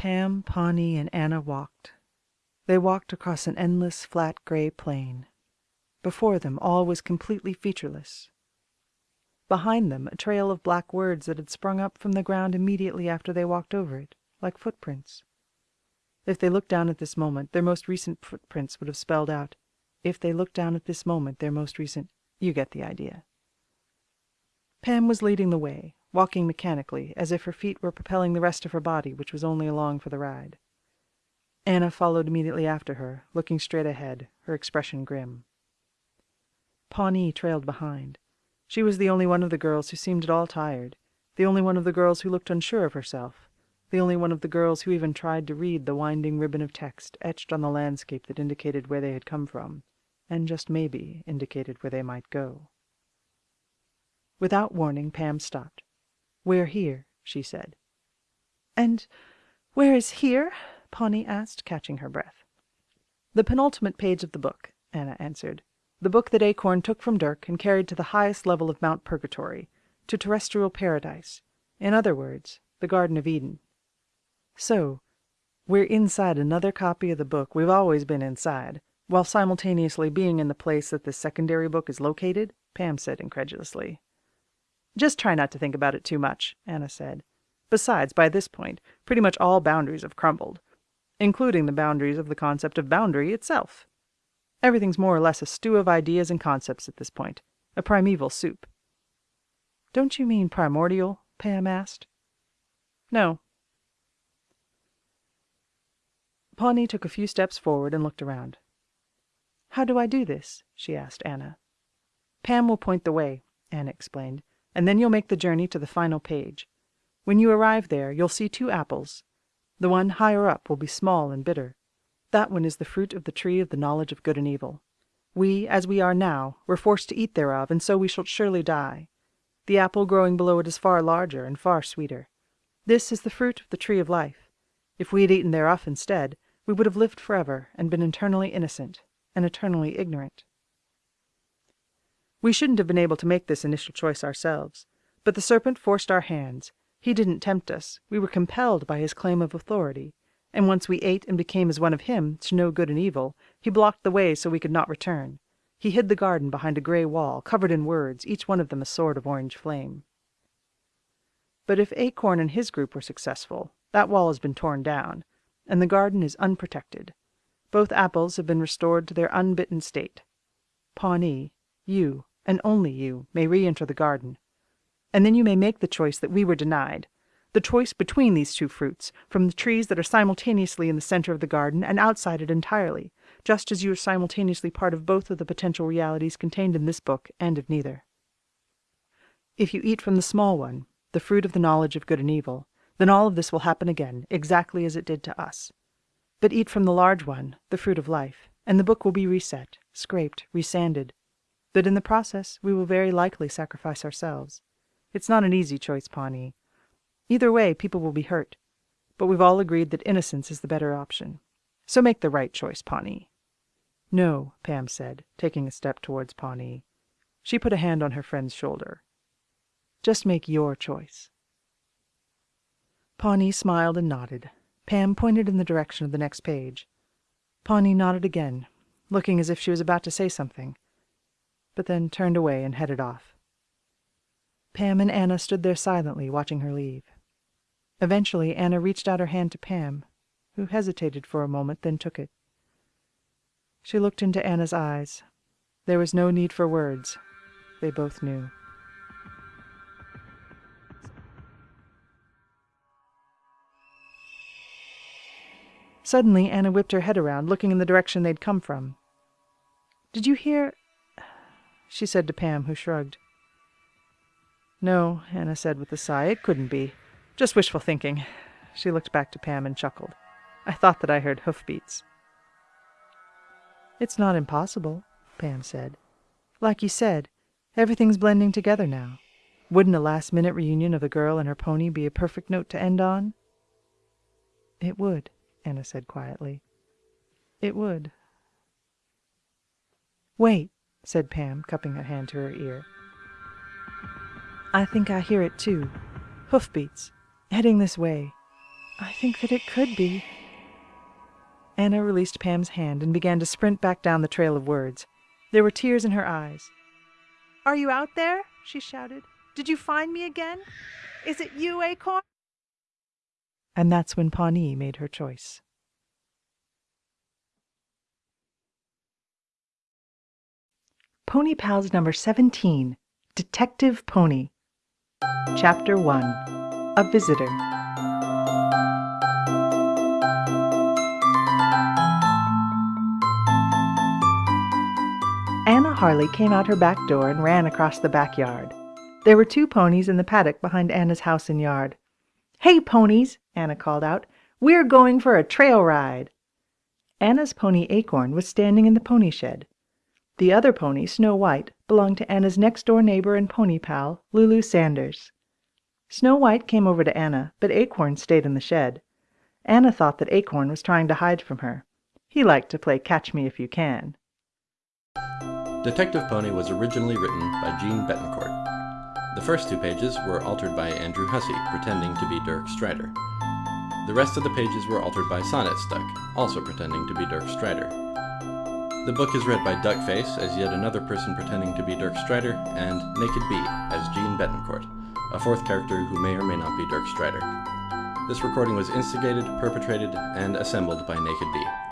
Pam, Pawnee, and Anna walked. They walked across an endless, flat gray plain. Before them all was completely featureless. Behind them a trail of black words that had sprung up from the ground immediately after they walked over it, like footprints. If they looked down at this moment, their most recent footprints would have spelled out, if they looked down at this moment, their most recent you get the idea. Pam was leading the way, walking mechanically, as if her feet were propelling the rest of her body, which was only along for the ride. Anna followed immediately after her, looking straight ahead, her expression grim. Pawnee trailed behind. She was the only one of the girls who seemed at all tired, the only one of the girls who looked unsure of herself, the only one of the girls who even tried to read the winding ribbon of text etched on the landscape that indicated where they had come from, and just maybe indicated where they might go. Without warning, Pam stopped. We're here, she said. And where is here? Pawnee asked, catching her breath. The penultimate page of the book, Anna answered. The book that Acorn took from Dirk and carried to the highest level of Mount Purgatory, to terrestrial paradise. In other words, the Garden of Eden. So, we're inside another copy of the book we've always been inside, while simultaneously being in the place that this secondary book is located? Pam said incredulously. Just try not to think about it too much, Anna said. Besides, by this point, pretty much all boundaries have crumbled, including the boundaries of the concept of boundary itself. Everything's more or less a stew of ideas and concepts at this point, a primeval soup. Don't you mean primordial? Pam asked. No. Pawnee took a few steps forward and looked around. How do I do this? she asked Anna. Pam will point the way, Anna explained, and then you'll make the journey to the final page. When you arrive there, you'll see two apples. The one higher up will be small and bitter. That one is the fruit of the tree of the knowledge of good and evil. We, as we are now, were forced to eat thereof, and so we shall surely die. The apple growing below it is far larger and far sweeter. This is the fruit of the tree of life. If we had eaten thereof instead, we would have lived forever and been eternally innocent and eternally ignorant. We shouldn't have been able to make this initial choice ourselves, but the serpent forced our hands. He didn't tempt us. We were compelled by his claim of authority, and once we ate and became as one of him, to know good and evil, he blocked the way so we could not return. He hid the garden behind a gray wall, covered in words, each one of them a sword of orange flame. But if Acorn and his group were successful, that wall has been torn down, and the garden is unprotected. Both apples have been restored to their unbitten state. Pawnee, you, and only you, may re enter the garden. And then you may make the choice that we were denied the choice between these two fruits, from the trees that are simultaneously in the center of the garden and outside it entirely, just as you are simultaneously part of both of the potential realities contained in this book and of neither. If you eat from the small one, the fruit of the knowledge of good and evil, then all of this will happen again, exactly as it did to us. But eat from the large one, the fruit of life, and the book will be reset, scraped, resanded. But in the process, we will very likely sacrifice ourselves. It's not an easy choice, Pawnee. Either way, people will be hurt. But we've all agreed that innocence is the better option. So make the right choice, Pawnee. No, Pam said, taking a step towards Pawnee. She put a hand on her friend's shoulder. Just make your choice. Pawnee smiled and nodded. Pam pointed in the direction of the next page. Pawnee nodded again, looking as if she was about to say something, but then turned away and headed off. Pam and Anna stood there silently, watching her leave. Eventually, Anna reached out her hand to Pam, who hesitated for a moment, then took it. She looked into Anna's eyes. There was no need for words. They both knew. Suddenly, Anna whipped her head around, looking in the direction they'd come from. Did you hear? She said to Pam, who shrugged. No, Anna said with a sigh. It couldn't be. Just wishful thinking. She looked back to Pam and chuckled. I thought that I heard hoofbeats. It's not impossible, Pam said. Like you said, everything's blending together now. Wouldn't a last minute reunion of the girl and her pony be a perfect note to end on? It would. Anna said quietly. It would. Wait, said Pam, cupping a hand to her ear. I think I hear it too. Hoofbeats, heading this way. I think that it could be. Anna released Pam's hand and began to sprint back down the trail of words. There were tears in her eyes. Are you out there? she shouted. Did you find me again? Is it you, Acorn? And that's when Pawnee made her choice. Pony Pals number 17 Detective Pony. Chapter 1 A Visitor. Anna Harley came out her back door and ran across the backyard. There were two ponies in the paddock behind Anna's house and yard. Hey, ponies! Anna called out. We're going for a trail ride. Anna's pony Acorn was standing in the pony shed. The other pony, Snow White, belonged to Anna's next door neighbor and pony pal, Lulu Sanders. Snow White came over to Anna, but Acorn stayed in the shed. Anna thought that Acorn was trying to hide from her. He liked to play Catch Me If You Can. Detective Pony was originally written by Jeanne Betancourt. The first two pages were altered by Andrew Hussie, pretending to be Dirk Strider. The rest of the pages were altered by Sonnet Stuck, also pretending to be Dirk Strider. The book is read by Duckface as yet another person pretending to be Dirk Strider, and Naked Bee as Jeanne Betancourt, a fourth character who may or may not be Dirk Strider. This recording was instigated, perpetrated, and assembled by Naked Bee.